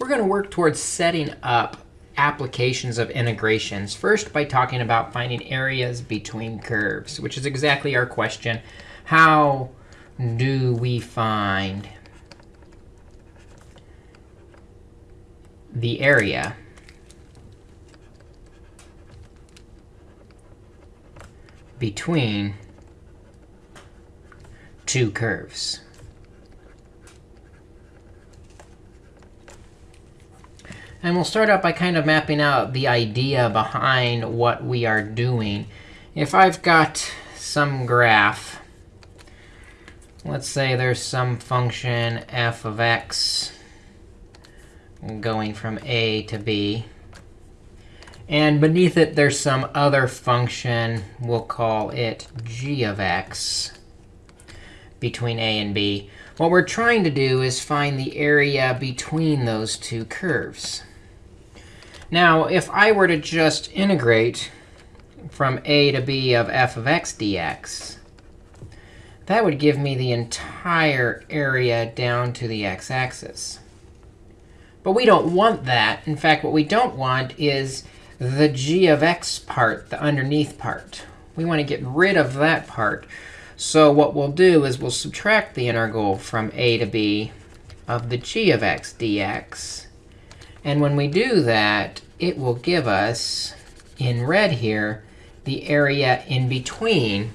we're going to work towards setting up applications of integrations. First, by talking about finding areas between curves, which is exactly our question. How do we find the area between two curves? And we'll start out by kind of mapping out the idea behind what we are doing. If I've got some graph, let's say there's some function f of x going from a to b. And beneath it, there's some other function. We'll call it g of x between a and b. What we're trying to do is find the area between those two curves. Now, if I were to just integrate from a to b of f of x dx, that would give me the entire area down to the x-axis. But we don't want that. In fact, what we don't want is the g of x part, the underneath part. We want to get rid of that part. So what we'll do is we'll subtract the integral from a to b of the g of x dx. And when we do that, it will give us, in red here, the area in between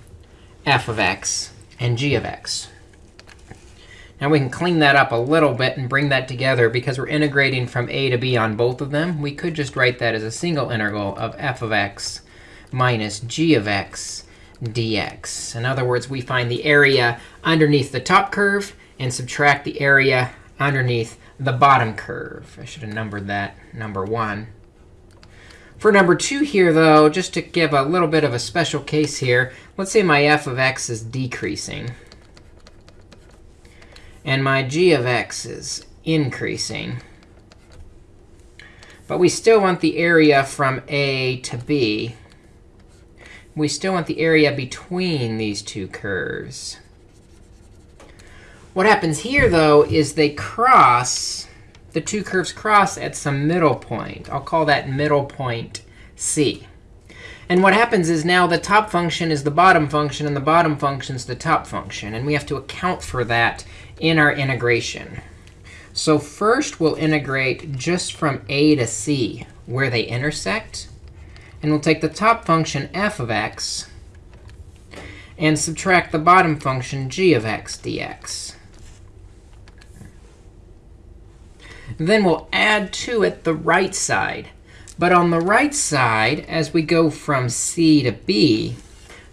f of x and g of x. Now we can clean that up a little bit and bring that together. Because we're integrating from a to b on both of them, we could just write that as a single integral of f of x minus g of x dx. In other words, we find the area underneath the top curve and subtract the area underneath the bottom curve. I should have numbered that number 1. For number 2 here, though, just to give a little bit of a special case here, let's say my f of x is decreasing. And my g of x is increasing. But we still want the area from a to b. We still want the area between these two curves. What happens here, though, is they cross, the two curves cross at some middle point. I'll call that middle point c. And what happens is now the top function is the bottom function, and the bottom function is the top function. And we have to account for that in our integration. So first, we'll integrate just from a to c, where they intersect. And we'll take the top function f of x and subtract the bottom function g of x dx. Then we'll add to it the right side. But on the right side, as we go from c to b,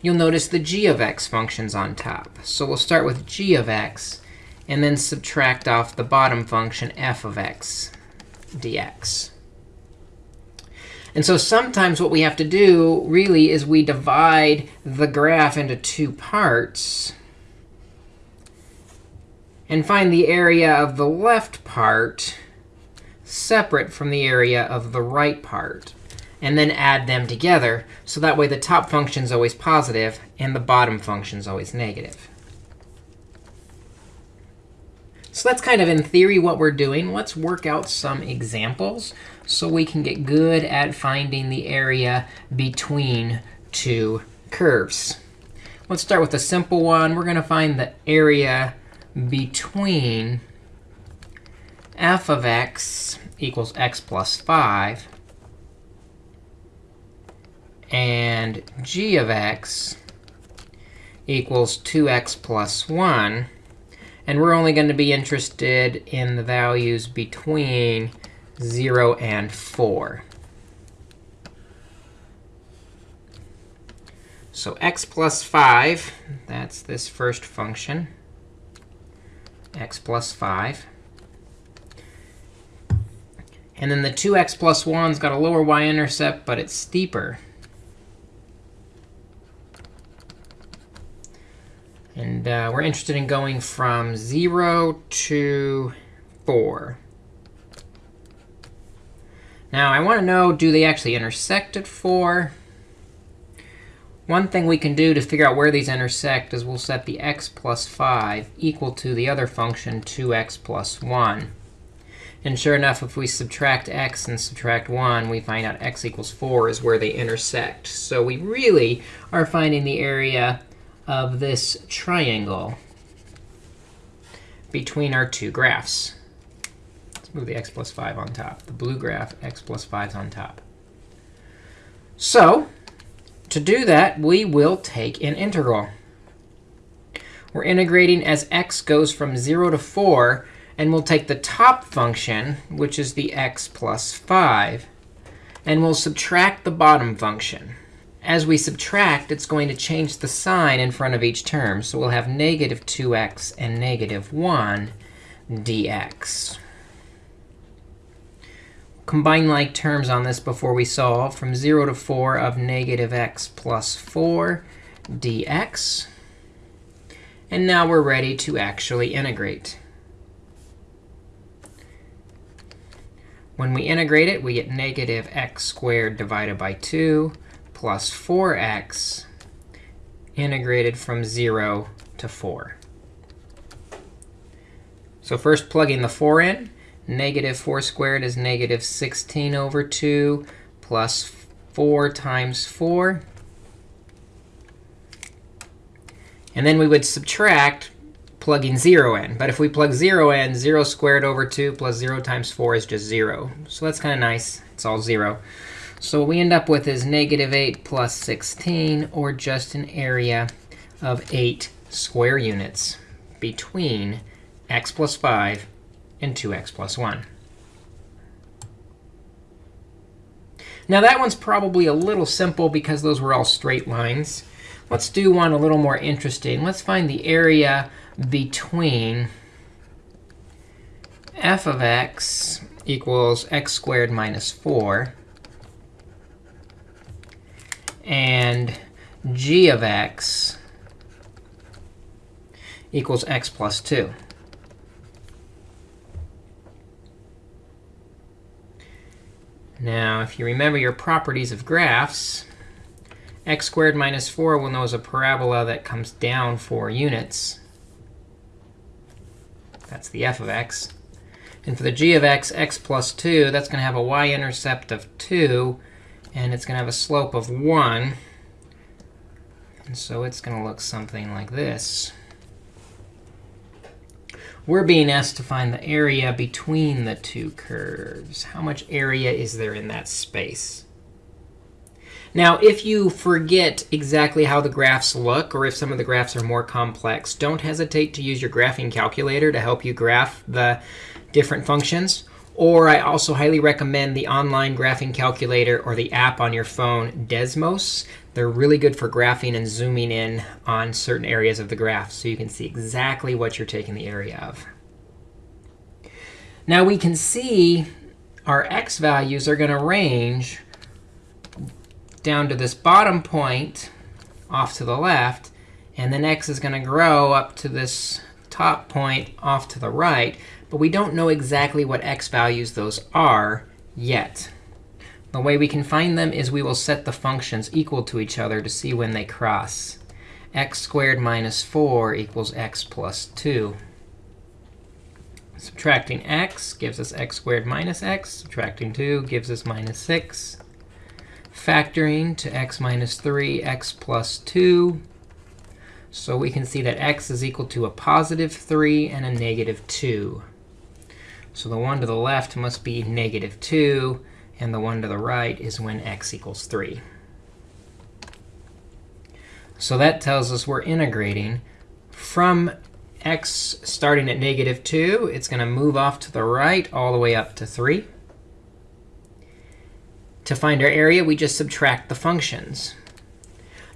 you'll notice the g of x function's on top. So we'll start with g of x and then subtract off the bottom function f of x dx. And so sometimes what we have to do really is we divide the graph into two parts and find the area of the left part separate from the area of the right part, and then add them together. So that way, the top function is always positive, and the bottom function is always negative. So that's kind of, in theory, what we're doing. Let's work out some examples so we can get good at finding the area between two curves. Let's start with a simple one. We're going to find the area between f of x equals x plus 5 and g of x equals 2x plus 1. And we're only going to be interested in the values between 0 and 4. So x plus 5, that's this first function, x plus 5. And then the 2x plus 1's got a lower y-intercept, but it's steeper. And uh, we're interested in going from 0 to 4. Now, I want to know, do they actually intersect at 4? One thing we can do to figure out where these intersect is we'll set the x plus 5 equal to the other function, 2x plus 1. And sure enough, if we subtract x and subtract 1, we find out x equals 4 is where they intersect. So we really are finding the area of this triangle between our two graphs. Let's move the x plus 5 on top. The blue graph, x plus 5 is on top. So to do that, we will take an integral. We're integrating as x goes from 0 to 4. And we'll take the top function, which is the x plus 5, and we'll subtract the bottom function. As we subtract, it's going to change the sign in front of each term. So we'll have negative 2x and negative 1 dx. Combine like terms on this before we solve. From 0 to 4 of negative x plus 4 dx. And now we're ready to actually integrate. When we integrate it, we get negative x squared divided by 2 plus 4x integrated from 0 to 4. So first plugging the 4 in, negative 4 squared is negative 16 over 2 plus 4 times 4. And then we would subtract plugging 0 in. But if we plug 0 in, 0 squared over 2 plus 0 times 4 is just 0. So that's kind of nice. It's all 0. So what we end up with is negative 8 plus 16, or just an area of 8 square units between x plus 5 and 2x plus 1. Now that one's probably a little simple because those were all straight lines. Let's do one a little more interesting. Let's find the area between f of x equals x squared minus 4 and g of x equals x plus 2. Now, if you remember your properties of graphs, x squared minus 4 we'll know is a parabola that comes down 4 units. That's the f of x. And for the g of x, x plus 2, that's going to have a y-intercept of 2. And it's going to have a slope of 1. And so it's going to look something like this. We're being asked to find the area between the two curves. How much area is there in that space? Now, if you forget exactly how the graphs look, or if some of the graphs are more complex, don't hesitate to use your graphing calculator to help you graph the different functions. Or I also highly recommend the online graphing calculator or the app on your phone, Desmos. They're really good for graphing and zooming in on certain areas of the graph so you can see exactly what you're taking the area of. Now we can see our x values are going to range down to this bottom point off to the left. And then x is going to grow up to this top point off to the right. But we don't know exactly what x values those are yet. The way we can find them is we will set the functions equal to each other to see when they cross. x squared minus 4 equals x plus 2. Subtracting x gives us x squared minus x. Subtracting 2 gives us minus 6 factoring to x minus 3, x plus 2. So we can see that x is equal to a positive 3 and a negative 2. So the one to the left must be negative 2, and the one to the right is when x equals 3. So that tells us we're integrating from x starting at negative 2. It's going to move off to the right all the way up to 3. To find our area, we just subtract the functions.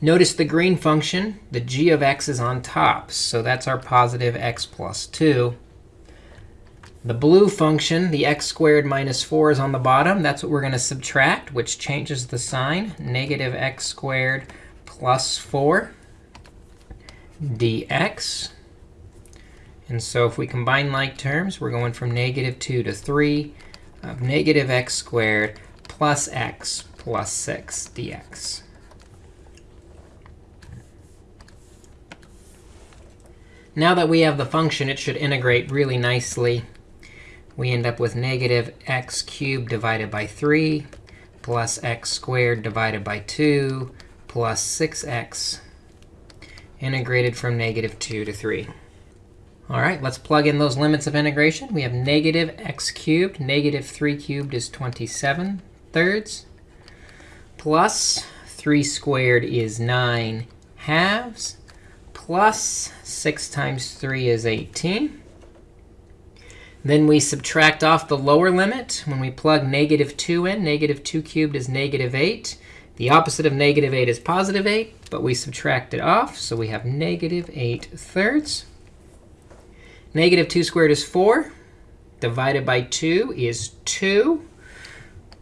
Notice the green function, the g of x is on top. So that's our positive x plus 2. The blue function, the x squared minus 4 is on the bottom. That's what we're going to subtract, which changes the sign. Negative x squared plus 4 dx. And so if we combine like terms, we're going from negative 2 to 3 of negative x squared plus x plus 6 dx. Now that we have the function, it should integrate really nicely. we end up with negative x cubed divided by 3 plus x squared divided by 2 plus 6x integrated from negative 2 to 3. All right, let's plug in those limits of integration. We have negative x cubed. Negative 3 cubed is 27 thirds. Plus 3 squared is 9 halves. Plus 6 times 3 is 18. Then we subtract off the lower limit. When we plug negative 2 in, negative 2 cubed is negative 8. The opposite of negative 8 is positive 8, but we subtract it off. So we have negative 8 thirds. Negative 2 squared is 4. Divided by 2 is 2.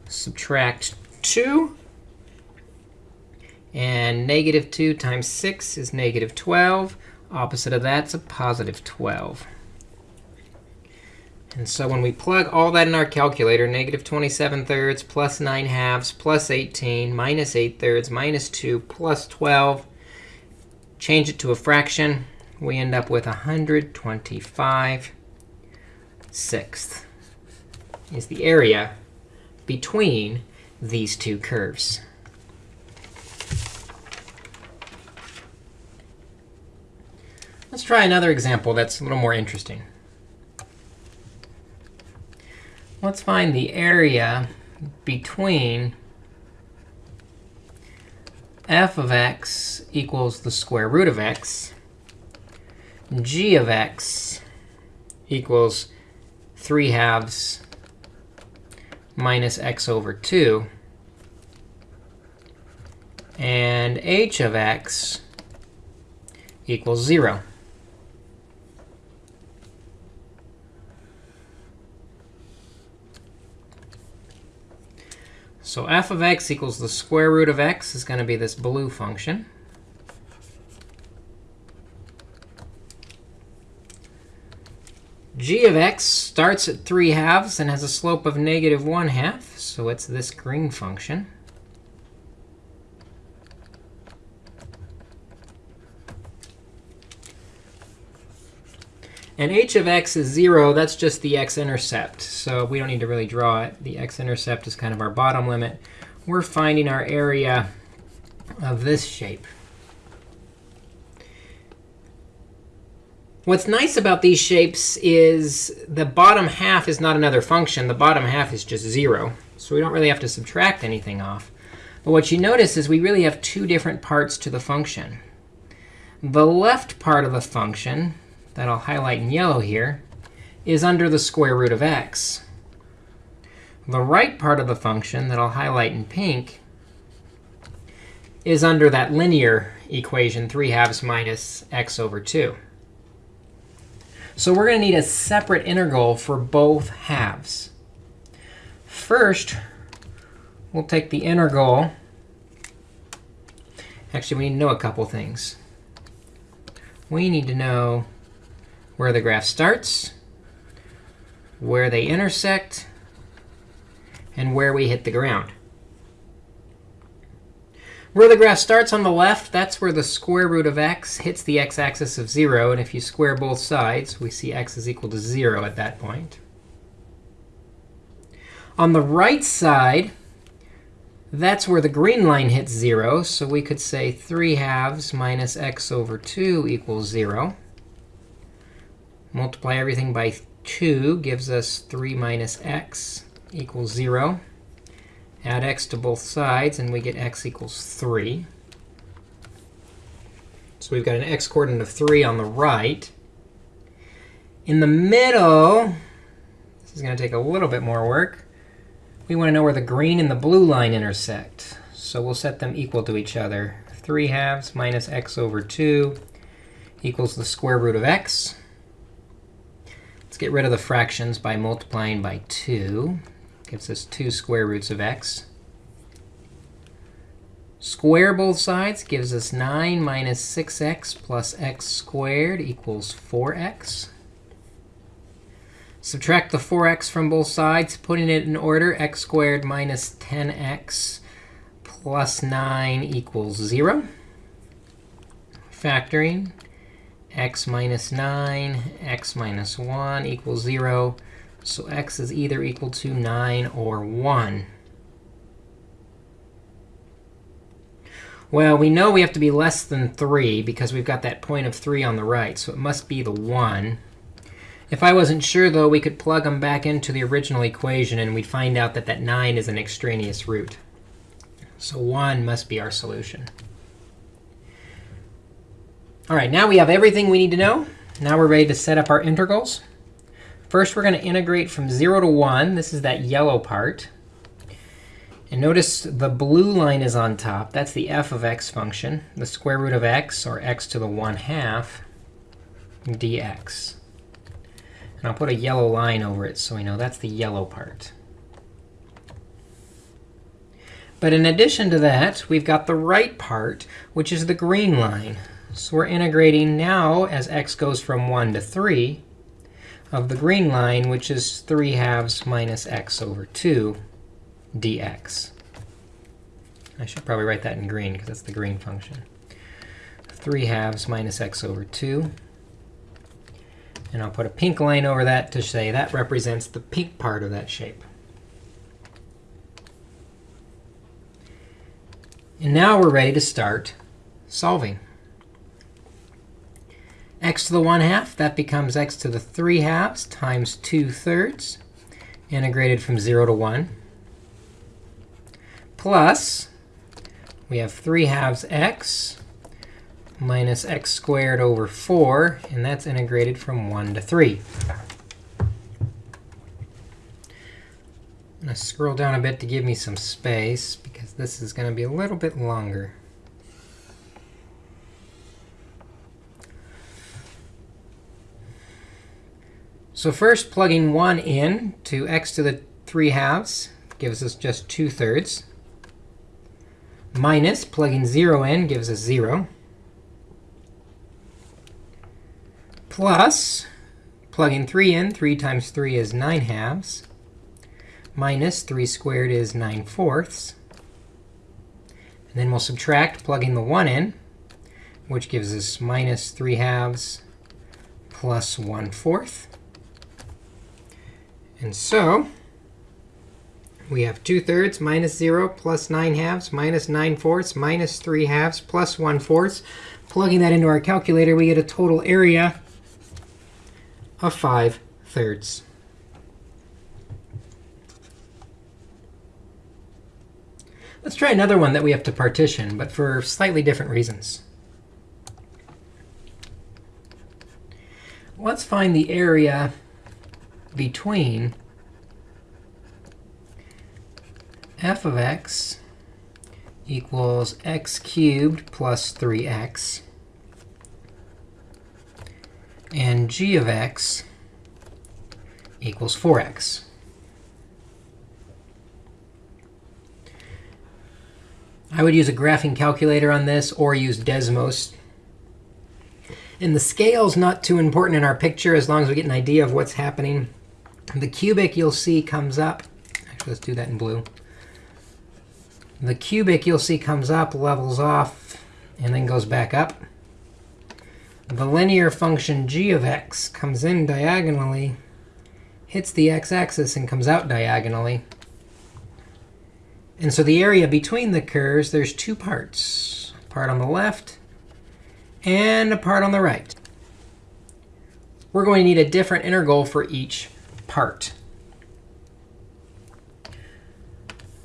Subtract 2. And negative 2 times 6 is negative 12. Opposite of that's a positive 12. And so when we plug all that in our calculator, negative 27 thirds plus 9 halves plus 18 minus 8 thirds minus 2 plus 12, change it to a fraction, we end up with 125 sixths is the area between these two curves. Let's try another example that's a little more interesting. let's find the area between f of x equals the square root of x, g of x equals 3 halves minus x over 2, and h of x equals 0. So f of x equals the square root of x is going to be this blue function. G of x starts at 3 halves and has a slope of negative 1 half. So it's this green function. And h of x is 0. That's just the x-intercept. So we don't need to really draw it. The x-intercept is kind of our bottom limit. We're finding our area of this shape. What's nice about these shapes is the bottom half is not another function. The bottom half is just 0. So we don't really have to subtract anything off. But what you notice is we really have two different parts to the function. The left part of the function that I'll highlight in yellow here is under the square root of x. The right part of the function that I'll highlight in pink is under that linear equation, 3 halves minus x over 2. So we're going to need a separate integral for both halves. First, we'll take the integral. Actually, we need to know a couple things. We need to know where the graph starts, where they intersect, and where we hit the ground. Where the graph starts on the left, that's where the square root of x hits the x-axis of 0. And if you square both sides, we see x is equal to 0 at that point. On the right side, that's where the green line hits 0. So we could say 3 halves minus x over 2 equals 0. Multiply everything by 2 gives us 3 minus x equals 0. Add x to both sides, and we get x equals 3. So we've got an x coordinate of 3 on the right. In the middle, this is going to take a little bit more work. We want to know where the green and the blue line intersect. So we'll set them equal to each other. 3 halves minus x over 2 equals the square root of x. Let's get rid of the fractions by multiplying by 2. Gives us 2 square roots of x. Square both sides gives us 9 minus 6x plus x squared equals 4x. Subtract the 4x from both sides, putting it in order. x squared minus 10x plus 9 equals 0. Factoring x minus 9, x minus 1 equals 0. So x is either equal to 9 or 1. Well, we know we have to be less than 3 because we've got that point of 3 on the right. So it must be the 1. If I wasn't sure, though, we could plug them back into the original equation, and we'd find out that that 9 is an extraneous root. So 1 must be our solution. All right, now we have everything we need to know. Now we're ready to set up our integrals. First, we're going to integrate from 0 to 1. This is that yellow part. And notice the blue line is on top. That's the f of x function, the square root of x, or x to the 1 half, dx. And I'll put a yellow line over it so we know that's the yellow part. But in addition to that, we've got the right part, which is the green line. So we're integrating now as x goes from 1 to 3 of the green line, which is 3 halves minus x over 2 dx. I should probably write that in green because that's the green function. 3 halves minus x over 2 and I'll put a pink line over that to say that represents the pink part of that shape. And now we're ready to start solving. X to the 1 half, that becomes x to the 3 halves times 2 thirds, integrated from 0 to 1, plus we have 3 halves x minus x squared over 4, and that's integrated from 1 to 3. I'm going to scroll down a bit to give me some space, because this is going to be a little bit longer. So first, plugging 1 in to x to the 3 halves gives us just 2 thirds. Minus plugging 0 in gives us 0. plus, plugging 3 in, 3 times 3 is 9 halves, minus 3 squared is 9 fourths. And then we'll subtract, plugging the 1 in, which gives us minus 3 halves plus 1 fourth. And so we have 2 thirds minus 0 plus 9 halves minus 9 fourths minus 3 halves plus 1 fourth. Plugging that into our calculator, we get a total area of 5 thirds. Let's try another one that we have to partition, but for slightly different reasons. Let's find the area between f of x equals x cubed plus 3x and g of x equals 4x. I would use a graphing calculator on this or use Desmos. And the scale is not too important in our picture as long as we get an idea of what's happening. The cubic you'll see comes up. Actually, let's do that in blue. The cubic you'll see comes up, levels off, and then goes back up the linear function g of x comes in diagonally, hits the x-axis, and comes out diagonally. And so the area between the curves, there's two parts, a part on the left and a part on the right. We're going to need a different integral for each part.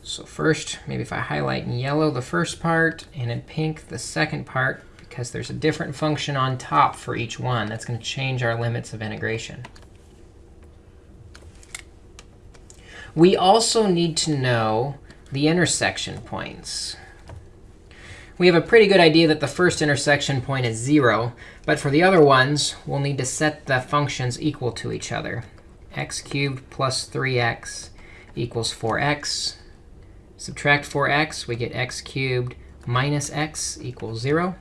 So first, maybe if I highlight in yellow the first part and in pink the second part, because there's a different function on top for each one. That's going to change our limits of integration. We also need to know the intersection points. We have a pretty good idea that the first intersection point is 0. But for the other ones, we'll need to set the functions equal to each other. X cubed plus 3x equals 4x. Subtract 4x, we get x cubed minus x equals 0.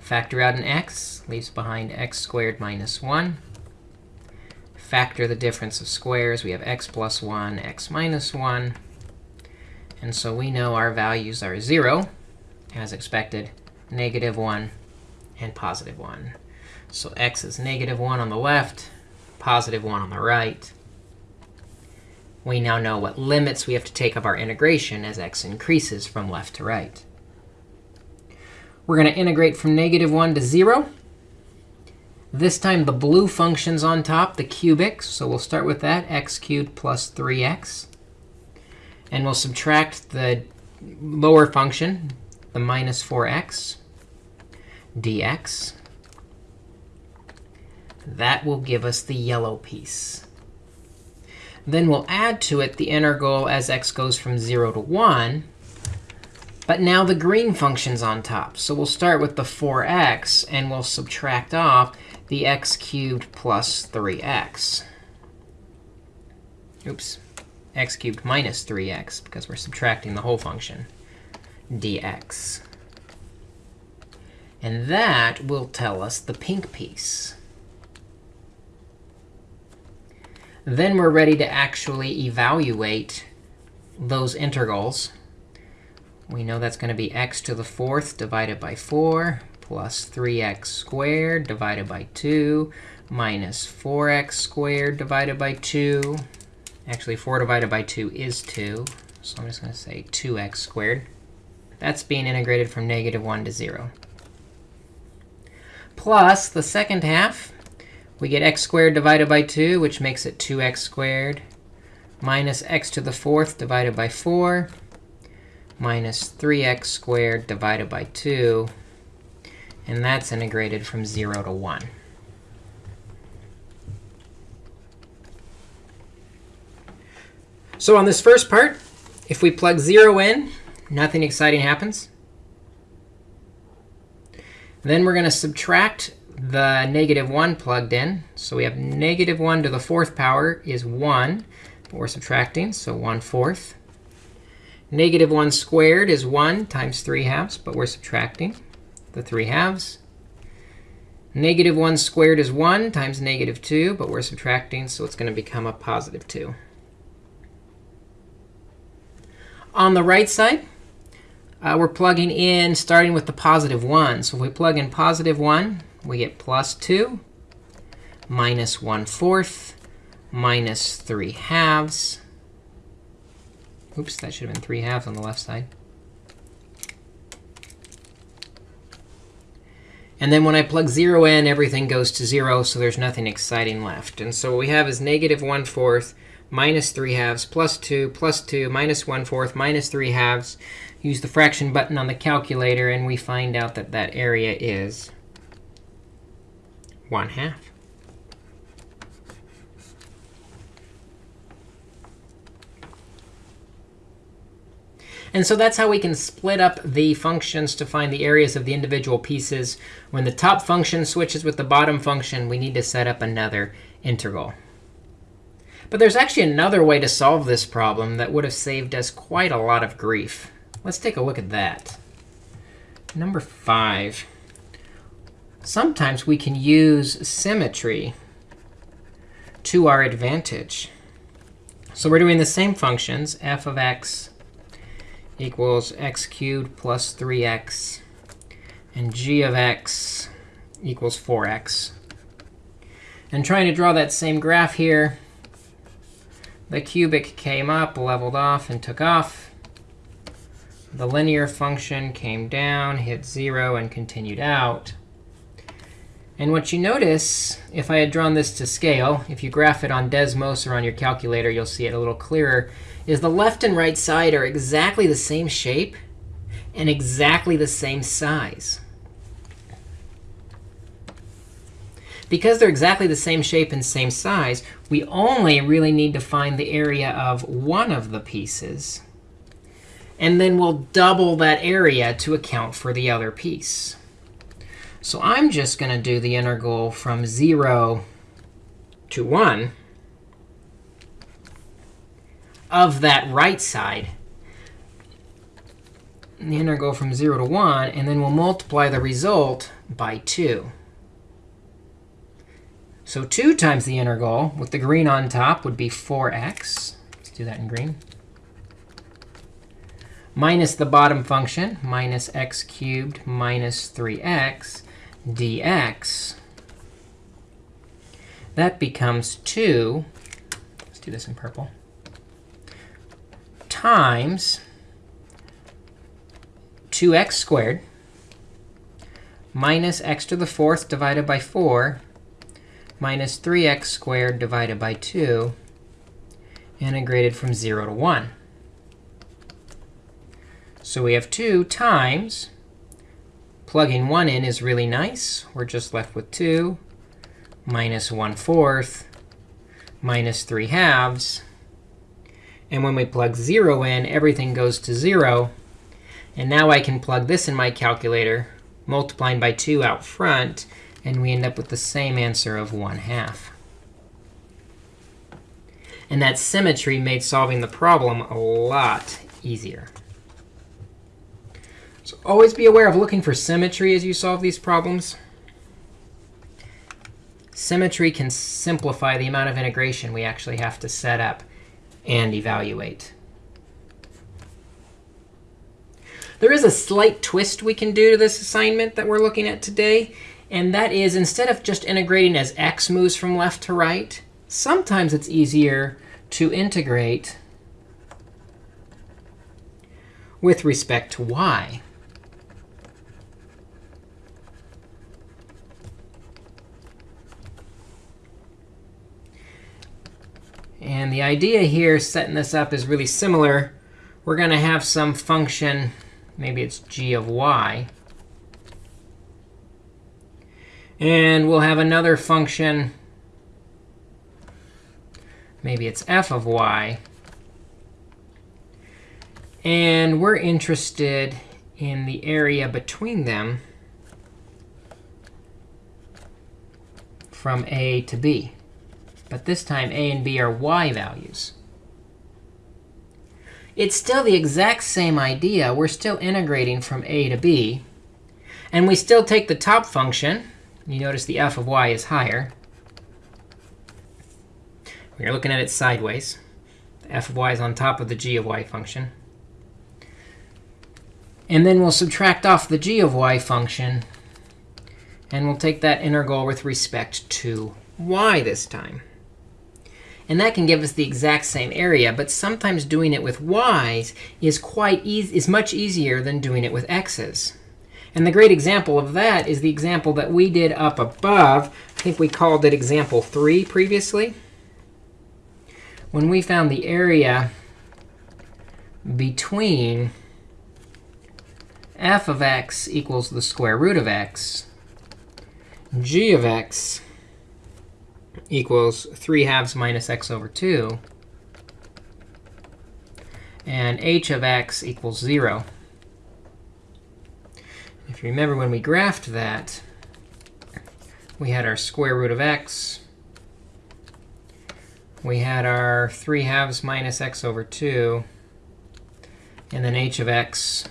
Factor out an x, leaves behind x squared minus 1. Factor the difference of squares. We have x plus 1, x minus 1. And so we know our values are 0, as expected, negative 1, and positive 1. So x is negative 1 on the left, positive 1 on the right. We now know what limits we have to take of our integration as x increases from left to right. We're going to integrate from negative 1 to 0. This time, the blue function's on top, the cubic. So we'll start with that, x cubed plus 3x. And we'll subtract the lower function, the minus 4x dx. That will give us the yellow piece. Then we'll add to it the integral as x goes from 0 to 1. But now the green function's on top. So we'll start with the 4x, and we'll subtract off the x cubed plus 3x. Oops, x cubed minus 3x, because we're subtracting the whole function, dx. And that will tell us the pink piece. Then we're ready to actually evaluate those integrals. We know that's going to be x to the fourth divided by 4 plus 3x squared divided by 2 minus 4x squared divided by 2. Actually, 4 divided by 2 is 2. So I'm just going to say 2x squared. That's being integrated from negative 1 to 0. Plus the second half, we get x squared divided by 2, which makes it 2x squared, minus x to the fourth divided by 4, minus 3x squared divided by 2, and that's integrated from 0 to 1. So on this first part, if we plug 0 in, nothing exciting happens. Then we're going to subtract the negative 1 plugged in. So we have negative 1 to the fourth power is 1. But we're subtracting, so 1 fourth. Negative 1 squared is 1 times 3 halves, but we're subtracting the 3 halves. Negative 1 squared is 1 times negative 2, but we're subtracting, so it's going to become a positive 2. On the right side, uh, we're plugging in starting with the positive 1. So if we plug in positive 1, we get plus 2 minus 1 fourth minus 3 halves. Oops, that should have been 3 halves on the left side. And then when I plug 0 in, everything goes to 0, so there's nothing exciting left. And so what we have is negative 1 fourth minus 3 halves plus 2 plus 2 minus 1 fourth minus 3 halves. Use the fraction button on the calculator, and we find out that that area is 1 half. And so that's how we can split up the functions to find the areas of the individual pieces. When the top function switches with the bottom function, we need to set up another integral. But there's actually another way to solve this problem that would have saved us quite a lot of grief. Let's take a look at that. Number 5. Sometimes we can use symmetry to our advantage. So we're doing the same functions, f of x equals x cubed plus 3x, and g of x equals 4x. And trying to draw that same graph here, the cubic came up, leveled off, and took off. The linear function came down, hit 0, and continued out. And what you notice, if I had drawn this to scale, if you graph it on Desmos or on your calculator, you'll see it a little clearer, is the left and right side are exactly the same shape and exactly the same size. Because they're exactly the same shape and same size, we only really need to find the area of one of the pieces. And then we'll double that area to account for the other piece. So I'm just going to do the integral from 0 to 1 of that right side. The integral from 0 to 1, and then we'll multiply the result by 2. So 2 times the integral with the green on top would be 4x. Let's do that in green. Minus the bottom function, minus x cubed minus 3x dx. that becomes 2. Let's do this in purple. Times 2x squared minus x to the fourth divided by 4 minus 3x squared divided by 2 integrated from 0 to 1. So we have 2 times, plugging 1 in is really nice. We're just left with 2 minus 1 fourth minus 3 halves. And when we plug 0 in, everything goes to 0. And now I can plug this in my calculator, multiplying by 2 out front, and we end up with the same answer of 1 half. And that symmetry made solving the problem a lot easier. So always be aware of looking for symmetry as you solve these problems. Symmetry can simplify the amount of integration we actually have to set up and evaluate. There is a slight twist we can do to this assignment that we're looking at today. And that is, instead of just integrating as x moves from left to right, sometimes it's easier to integrate with respect to y. And the idea here, setting this up, is really similar. We're going to have some function, maybe it's g of y. And we'll have another function, maybe it's f of y. And we're interested in the area between them from a to b. But this time, a and b are y values. It's still the exact same idea. We're still integrating from a to b. And we still take the top function. You notice the f of y is higher. We're looking at it sideways. The f of y is on top of the g of y function. And then we'll subtract off the g of y function. And we'll take that integral with respect to y this time. And that can give us the exact same area. But sometimes doing it with y's is quite is much easier than doing it with x's. And the great example of that is the example that we did up above. I think we called it example 3 previously. When we found the area between f of x equals the square root of x, g of x equals 3 halves minus x over 2. And h of x equals 0. If you remember when we graphed that, we had our square root of x. We had our 3 halves minus x over 2. And then h of x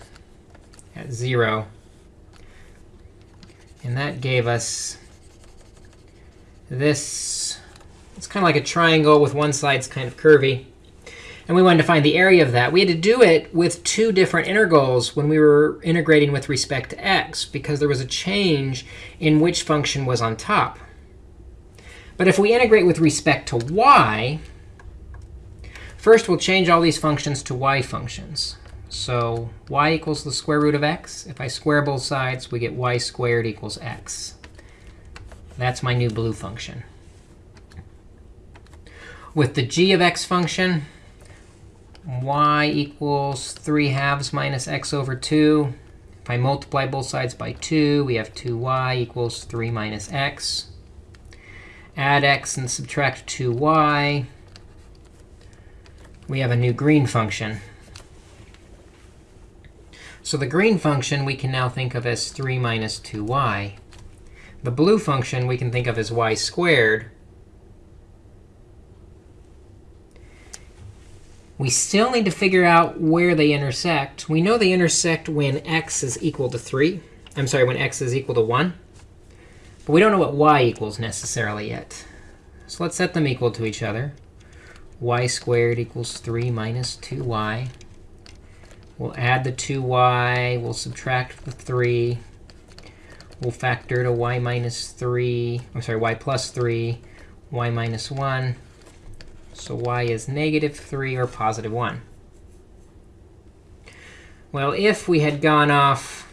at 0. And that gave us this. It's kind of like a triangle with one side's kind of curvy. And we wanted to find the area of that. We had to do it with two different integrals when we were integrating with respect to x, because there was a change in which function was on top. But if we integrate with respect to y, first we'll change all these functions to y functions. So y equals the square root of x. If I square both sides, we get y squared equals x. That's my new blue function. With the g of x function, y equals 3 halves minus x over 2. If I multiply both sides by 2, we have 2y equals 3 minus x. Add x and subtract 2y. We have a new green function. So the green function we can now think of as 3 minus 2y. The blue function we can think of as y squared. We still need to figure out where they intersect. We know they intersect when x is equal to 3. I'm sorry, when x is equal to 1. But we don't know what y equals necessarily yet. So let's set them equal to each other. y squared equals 3 minus 2y. We'll add the 2y. We'll subtract the 3. We'll factor to y minus 3. I'm sorry, y plus 3. y minus 1. So y is negative 3 or positive 1. Well, if we had gone off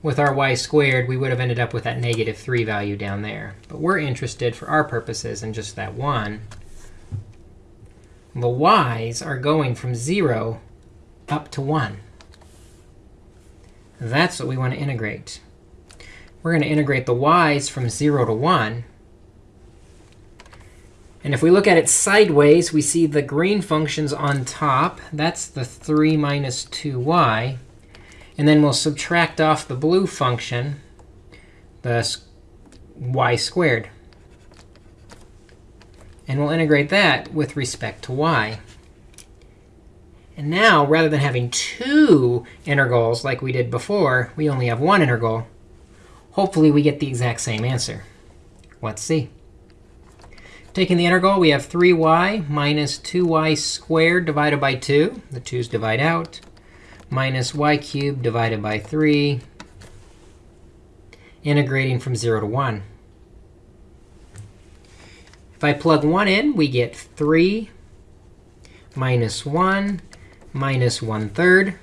with our y squared, we would have ended up with that negative 3 value down there. But we're interested, for our purposes, in just that 1. The y's are going from 0 up to 1. That's what we want to integrate. We're going to integrate the y's from 0 to 1. And if we look at it sideways, we see the green functions on top. That's the 3 minus 2y. And then we'll subtract off the blue function, the y squared. And we'll integrate that with respect to y. And now, rather than having two integrals like we did before, we only have one integral. Hopefully, we get the exact same answer. Let's see. Taking the integral, we have 3y minus 2y squared divided by 2. The 2's divide out. Minus y cubed divided by 3. Integrating from 0 to 1. If I plug 1 in, we get 3 minus 1 minus 1 third.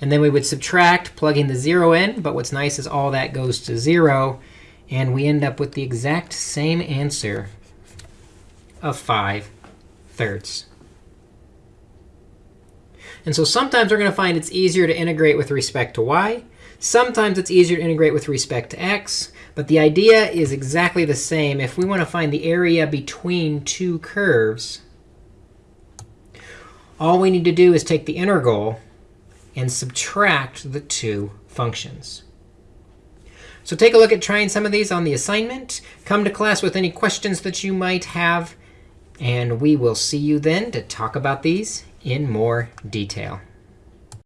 And then we would subtract, plugging the 0 in. But what's nice is all that goes to 0. And we end up with the exact same answer of 5 thirds. And so sometimes we're going to find it's easier to integrate with respect to y. Sometimes it's easier to integrate with respect to x. But the idea is exactly the same. If we want to find the area between two curves, all we need to do is take the integral and subtract the two functions. So take a look at trying some of these on the assignment. Come to class with any questions that you might have. And we will see you then to talk about these in more detail.